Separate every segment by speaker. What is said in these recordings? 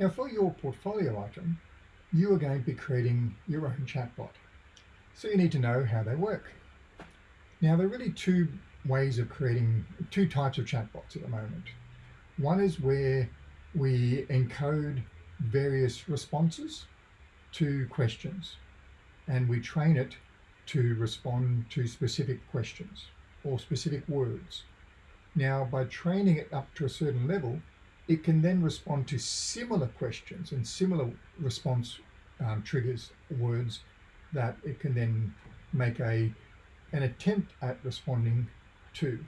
Speaker 1: Now for your portfolio item, you are going to be creating your own chatbot. So you need to know how they work. Now there are really two ways of creating, two types of chatbots at the moment. One is where we encode various responses to questions and we train it to respond to specific questions or specific words. Now, by training it up to a certain level, it can then respond to similar questions and similar response um, triggers, words that it can then make a an attempt at responding to.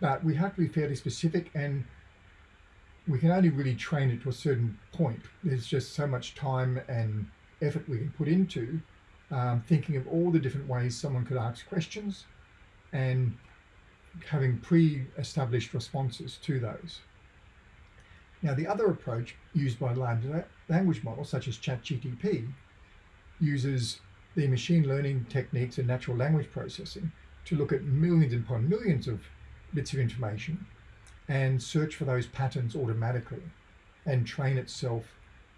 Speaker 1: But we have to be fairly specific and we can only really train it to a certain point. There's just so much time and effort we can put into um, thinking of all the different ways someone could ask questions and having pre-established responses to those. Now the other approach used by large language models such as ChatGTP uses the machine learning techniques and natural language processing to look at millions upon millions of bits of information and search for those patterns automatically and train itself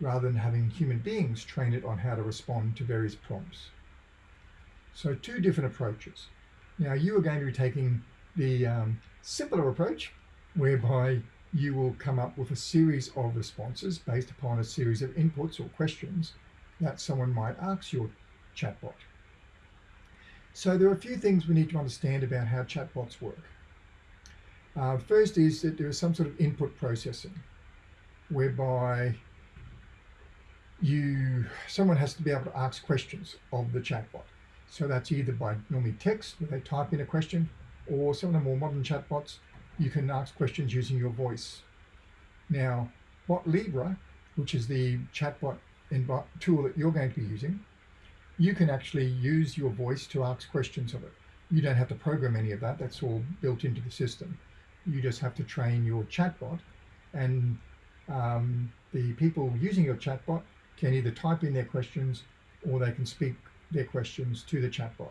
Speaker 1: rather than having human beings train it on how to respond to various prompts. So two different approaches. Now you are going to be taking the um, simpler approach whereby you will come up with a series of responses based upon a series of inputs or questions that someone might ask your chatbot. So there are a few things we need to understand about how chatbots work. Uh, first is that there is some sort of input processing whereby you someone has to be able to ask questions of the chatbot. So that's either by normally text, where they type in a question, or some of the more modern chatbots, you can ask questions using your voice. Now, what BotLibre, which is the chatbot tool that you're going to be using, you can actually use your voice to ask questions of it. You don't have to program any of that. That's all built into the system. You just have to train your chatbot and um, the people using your chatbot can either type in their questions or they can speak their questions to the chatbot.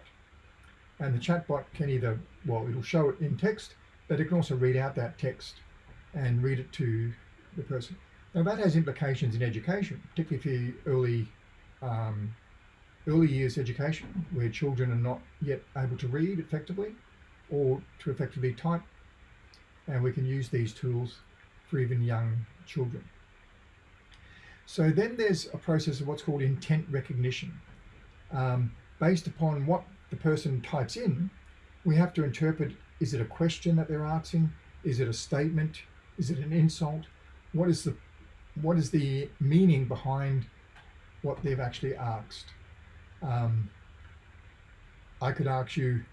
Speaker 1: And the chatbot can either, well, it'll show it in text, but it can also read out that text and read it to the person. Now that has implications in education, particularly for early, um, early years education, where children are not yet able to read effectively or to effectively type. And we can use these tools for even young children. So then there's a process of what's called intent recognition. Um, based upon what the person types in, we have to interpret, is it a question that they're asking? Is it a statement? Is it an insult? What is the, what is the meaning behind what they've actually asked? Um, I could ask you,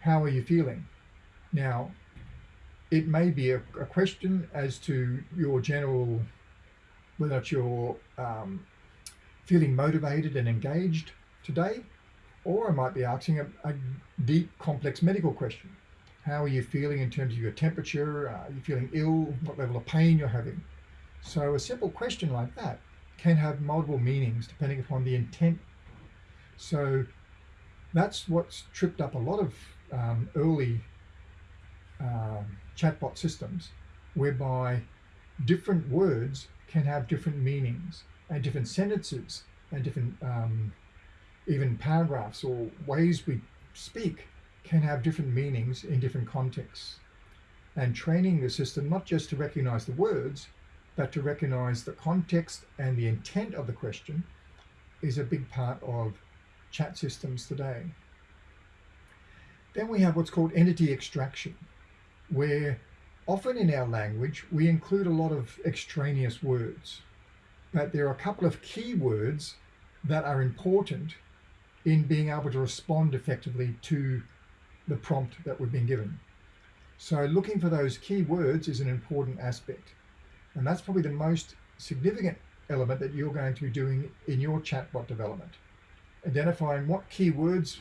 Speaker 1: how are you feeling? Now, it may be a, a question as to your general whether you're um, feeling motivated and engaged today, or I might be asking a, a, deep, complex medical question. How are you feeling in terms of your temperature? Are you feeling ill? What level of pain you're having? So a simple question like that can have multiple meanings depending upon the intent. So that's what's tripped up a lot of um, early um, chatbot systems whereby different words can have different meanings and different sentences and different um, even paragraphs or ways we speak can have different meanings in different contexts. And training the system not just to recognize the words, but to recognize the context and the intent of the question is a big part of chat systems today. Then we have what's called entity extraction, where Often in our language, we include a lot of extraneous words, but there are a couple of key words that are important in being able to respond effectively to the prompt that we've been given. So looking for those key words is an important aspect. And that's probably the most significant element that you're going to be doing in your chatbot development. Identifying what keywords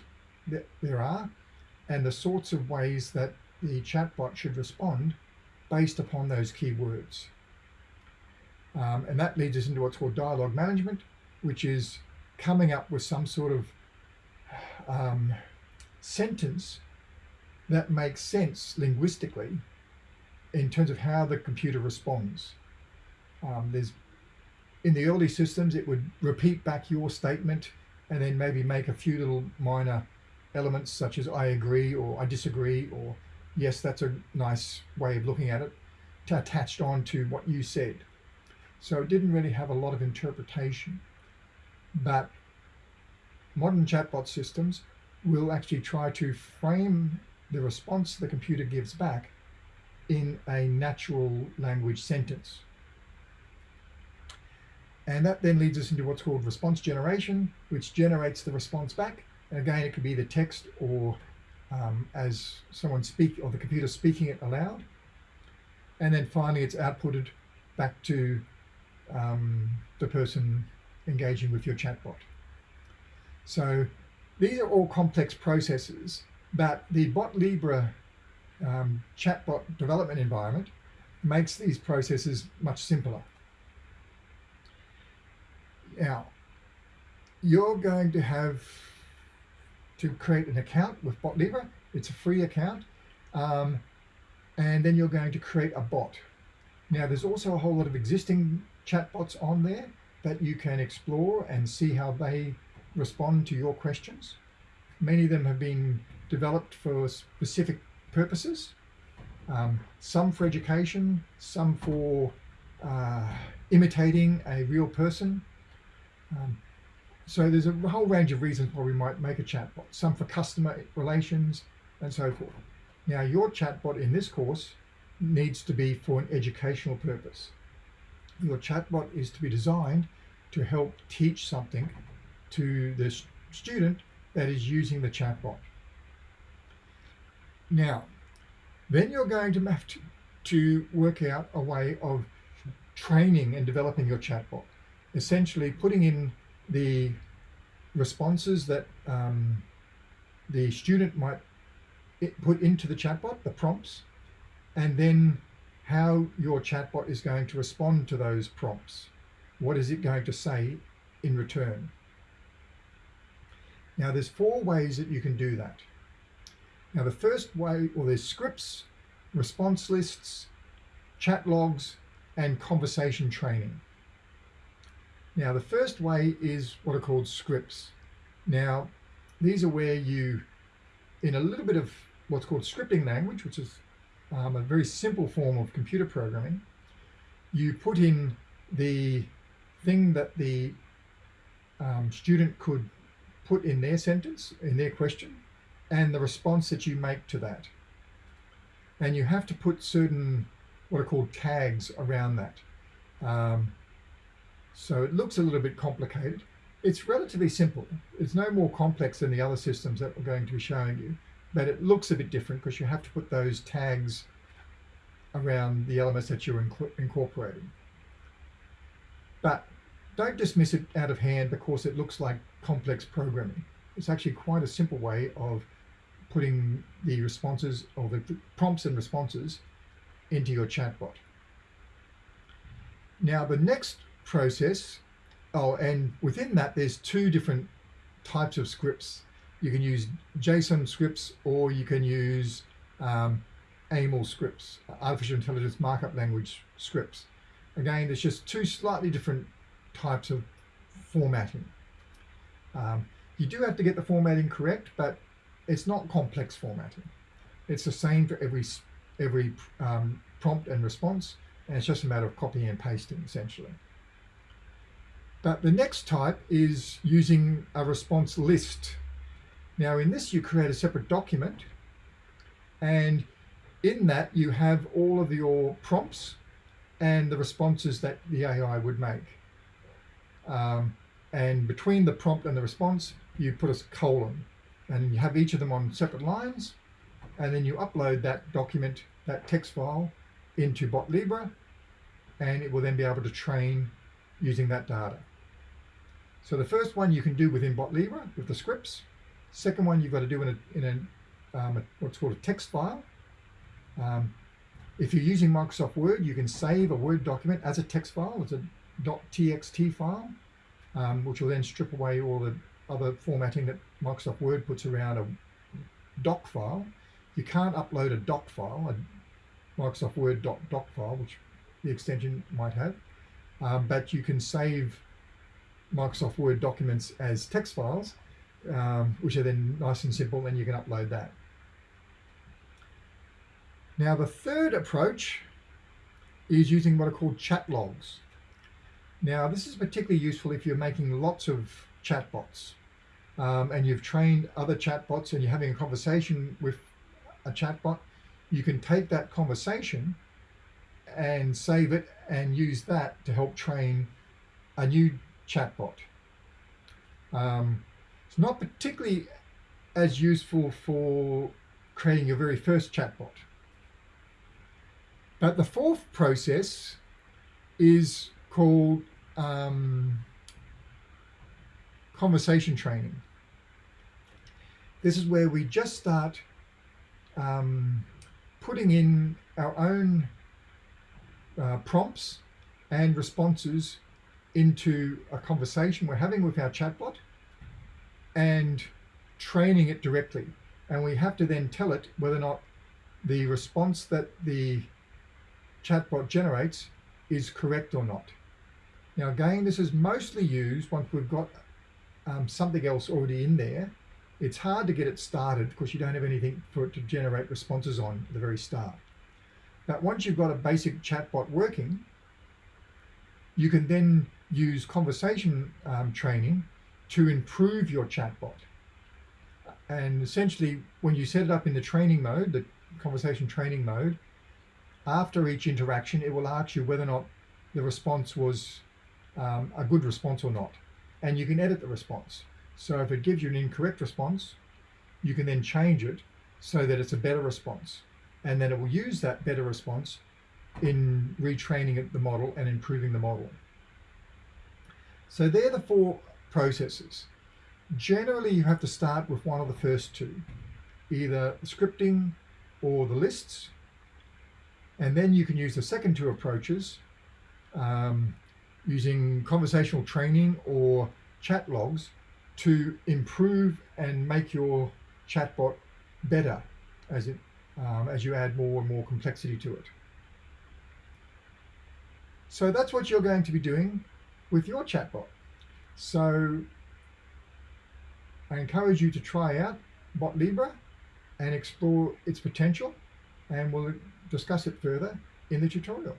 Speaker 1: there are and the sorts of ways that the chatbot should respond based upon those keywords. Um, and that leads us into what's called dialogue management, which is coming up with some sort of um, sentence that makes sense linguistically in terms of how the computer responds. Um, there's in the early systems, it would repeat back your statement and then maybe make a few little minor elements such as I agree or I disagree or yes, that's a nice way of looking at it, to attached on to what you said. So it didn't really have a lot of interpretation. But modern chatbot systems will actually try to frame the response the computer gives back in a natural language sentence. And that then leads us into what's called response generation, which generates the response back. And again, it could be the text or um, as someone speak or the computer speaking it aloud. And then finally, it's outputted back to um, the person engaging with your chatbot. So these are all complex processes, but the BotLibre um, chatbot development environment makes these processes much simpler. Now, you're going to have to create an account with BotLibre. It's a free account. Um, and then you're going to create a bot. Now, there's also a whole lot of existing chatbots on there that you can explore and see how they respond to your questions. Many of them have been developed for specific purposes, um, some for education, some for uh, imitating a real person. Um, so there's a whole range of reasons why we might make a chatbot, some for customer relations and so forth. Now your chatbot in this course needs to be for an educational purpose. Your chatbot is to be designed to help teach something to the student that is using the chatbot. Now, then you're going to have to, to work out a way of training and developing your chatbot. Essentially putting in the responses that um, the student might put into the chatbot, the prompts, and then how your chatbot is going to respond to those prompts. What is it going to say in return? Now there's four ways that you can do that. Now the first way, well there's scripts, response lists, chat logs, and conversation training. Now the first way is what are called scripts. Now these are where you, in a little bit of what's called scripting language, which is um, a very simple form of computer programming, you put in the thing that the um, student could put in their sentence, in their question, and the response that you make to that. And you have to put certain, what are called tags around that. Um, so it looks a little bit complicated. It's relatively simple. It's no more complex than the other systems that we're going to be showing you, but it looks a bit different because you have to put those tags around the elements that you're incorporating. But don't dismiss it out of hand because it looks like complex programming. It's actually quite a simple way of putting the responses or the prompts and responses into your chatbot. Now the next process, oh, and within that there's two different types of scripts. You can use JSON scripts or you can use um, AML scripts, artificial intelligence markup language scripts. Again, there's just two slightly different types of formatting. Um, you do have to get the formatting correct, but it's not complex formatting. It's the same for every every um, prompt and response, and it's just a matter of copying and pasting essentially. But the next type is using a response list. Now in this you create a separate document and in that you have all of your prompts and the responses that the AI would make. Um, and between the prompt and the response, you put a colon and you have each of them on separate lines. And then you upload that document, that text file into BotLibre, and it will then be able to train using that data. So the first one you can do within BotLibre with the scripts. Second one you've got to do in a, in a, um, a what's called a text file. Um, if you're using Microsoft Word, you can save a Word document as a text file, as a .txt file, um, which will then strip away all the other formatting that Microsoft Word puts around a doc file. You can't upload a doc file, a Microsoft Word doc, doc file, which the extension might have. um, but you can save Microsoft Word documents as text files, um, which are then nice and simple, and you can upload that. Now, the third approach is using what are called chat logs. Now, this is particularly useful if you're making lots of chatbots um, and you've trained other chatbots and you're having a conversation with a chatbot. You can take that conversation and save it and use that to help train a new chatbot. Um, it's not particularly as useful for creating your very first chatbot. But the fourth process is called um, conversation training. This is where we just start um, putting in our own uh, prompts and responses into a conversation we're having with our chatbot and training it directly. And we have to then tell it whether or not the response that the chatbot generates is correct or not. Now again, this is mostly used once we've got um, something else already in there. It's hard to get it started because you don't have anything for it to generate responses on at the very start. But once you've got a basic chatbot working, you can then use conversation um, training to improve your chatbot. And essentially, when you set it up in the training mode, the conversation training mode, after each interaction, it will ask you whether or not the response was um, a good response or not. And you can edit the response. So if it gives you an incorrect response, you can then change it so that it's a better response. And then it will use that better response in retraining the model and improving the model. So they're the four processes. Generally, you have to start with one of the first two, either scripting or the lists. And then you can use the second two approaches, um, using conversational training or chat logs to improve and make your chatbot better as it um, as you add more and more complexity to it. So that's what you're going to be doing with your chatbot. So I encourage you to try out BotLibre and explore its potential and we'll discuss it further in the tutorial.